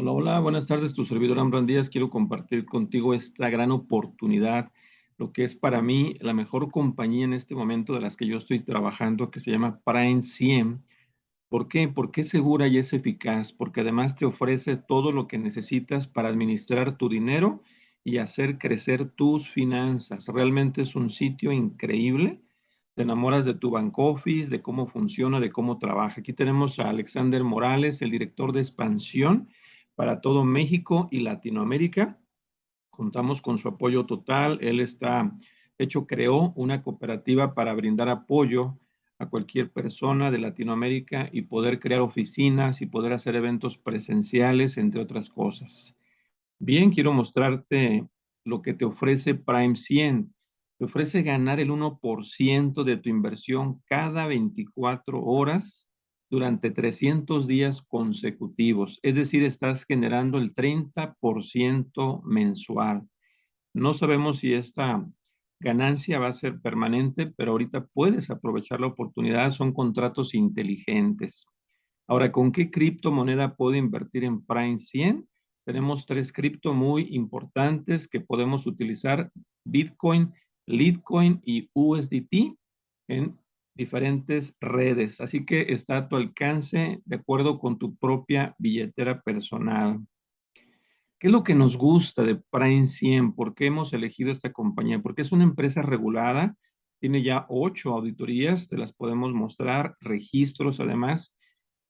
Hola, hola, buenas tardes, tu servidor Ambran Díaz. Quiero compartir contigo esta gran oportunidad, lo que es para mí la mejor compañía en este momento de las que yo estoy trabajando, que se llama Prime 100. ¿Por qué? Porque es segura y es eficaz, porque además te ofrece todo lo que necesitas para administrar tu dinero y hacer crecer tus finanzas. Realmente es un sitio increíble. Te enamoras de tu bank office, de cómo funciona, de cómo trabaja. Aquí tenemos a Alexander Morales, el director de expansión para todo México y Latinoamérica. Contamos con su apoyo total. Él está, de hecho, creó una cooperativa para brindar apoyo a cualquier persona de Latinoamérica y poder crear oficinas y poder hacer eventos presenciales, entre otras cosas. Bien, quiero mostrarte lo que te ofrece Prime 100. Te ofrece ganar el 1% de tu inversión cada 24 horas durante 300 días consecutivos. Es decir, estás generando el 30% mensual. No sabemos si esta ganancia va a ser permanente, pero ahorita puedes aprovechar la oportunidad. Son contratos inteligentes. Ahora, ¿con qué criptomoneda puedo invertir en Prime 100? Tenemos tres cripto muy importantes que podemos utilizar, Bitcoin, Litecoin y USDT en diferentes redes. Así que está a tu alcance de acuerdo con tu propia billetera personal. ¿Qué es lo que nos gusta de Prime 100? ¿Por qué hemos elegido esta compañía? Porque es una empresa regulada, tiene ya ocho auditorías, te las podemos mostrar, registros además.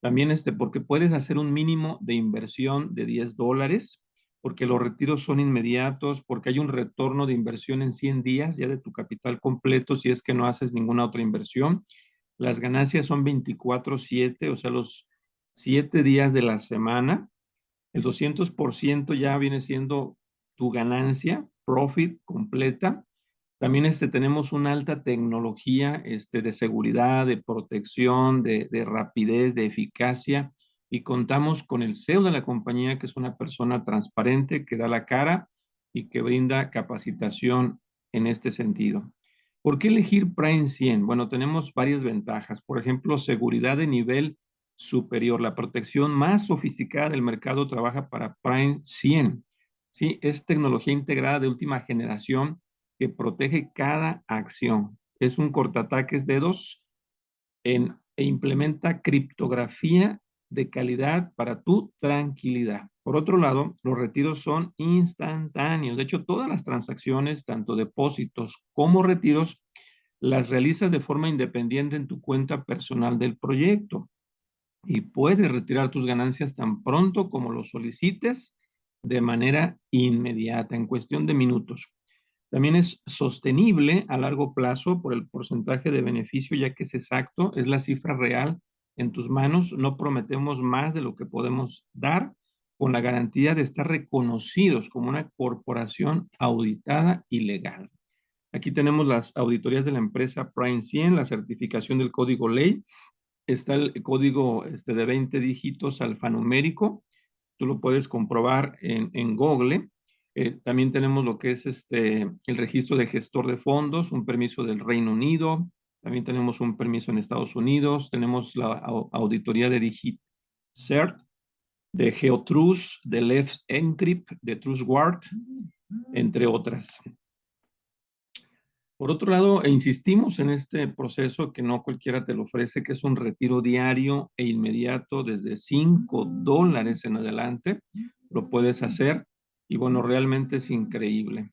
También este, porque puedes hacer un mínimo de inversión de 10 dólares porque los retiros son inmediatos, porque hay un retorno de inversión en 100 días ya de tu capital completo si es que no haces ninguna otra inversión. Las ganancias son 24/7, o sea, los 7 días de la semana. El 200% ya viene siendo tu ganancia, profit completa. También este, tenemos una alta tecnología este, de seguridad, de protección, de, de rapidez, de eficacia y contamos con el CEO de la compañía, que es una persona transparente, que da la cara y que brinda capacitación en este sentido. ¿Por qué elegir Prime 100? Bueno, tenemos varias ventajas. Por ejemplo, seguridad de nivel superior. La protección más sofisticada del mercado trabaja para Prime 100. ¿sí? Es tecnología integrada de última generación que protege cada acción. Es un cortataques dedos en, e implementa criptografía de calidad para tu tranquilidad. Por otro lado, los retiros son instantáneos. De hecho, todas las transacciones, tanto depósitos como retiros, las realizas de forma independiente en tu cuenta personal del proyecto. Y puedes retirar tus ganancias tan pronto como lo solicites de manera inmediata, en cuestión de minutos. También es sostenible a largo plazo por el porcentaje de beneficio, ya que es exacto, es la cifra real en tus manos, no prometemos más de lo que podemos dar con la garantía de estar reconocidos como una corporación auditada y legal. Aquí tenemos las auditorías de la empresa Prime 100, la certificación del código ley, está el código este, de 20 dígitos alfanumérico, tú lo puedes comprobar en, Google. Eh, también tenemos lo que es este, el registro de gestor de fondos, un permiso del Reino Unido, también tenemos un permiso en Estados Unidos, tenemos la auditoría de DigitCert, de GeoTrust, de Left Encrypt, de TrustGuard, entre otras. Por otro lado, e insistimos en este proceso que no cualquiera te lo ofrece, que es un retiro diario e inmediato desde 5 dólares en adelante. Lo puedes hacer y bueno, realmente es increíble.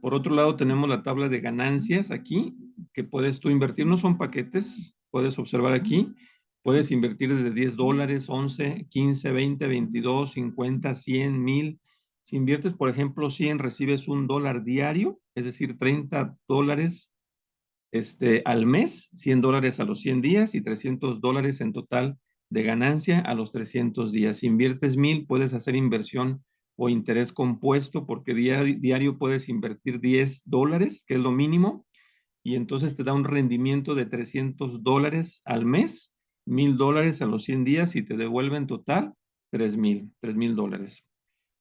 Por otro lado, tenemos la tabla de ganancias aquí, que puedes tú invertir. No son paquetes, puedes observar aquí. Puedes invertir desde 10 dólares, 11, 15, 20, 22, 50, 100, 1000. Si inviertes, por ejemplo, 100, recibes un dólar diario, es decir, 30 dólares este, al mes, 100 dólares a los 100 días y 300 dólares en total de ganancia a los 300 días. Si inviertes 1000, puedes hacer inversión o interés compuesto, porque diario, puedes invertir 10 dólares, que es lo mínimo, y entonces te da un rendimiento de 300 dólares al mes, 1000 dólares a los 100 días y te devuelve en total 3000, 3000 dólares.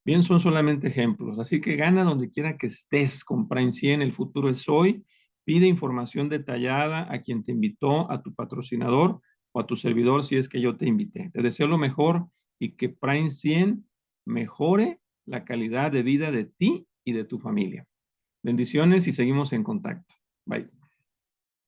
Bien, son solamente ejemplos, así que gana donde quiera que estés con Prime 100, el futuro es hoy. Pide información detallada a quien te invitó, a tu patrocinador o a tu servidor si es que yo te invité. Te deseo lo mejor y que Prime 100 mejore la calidad de vida de ti y de tu familia. Bendiciones y seguimos en contacto. Bye.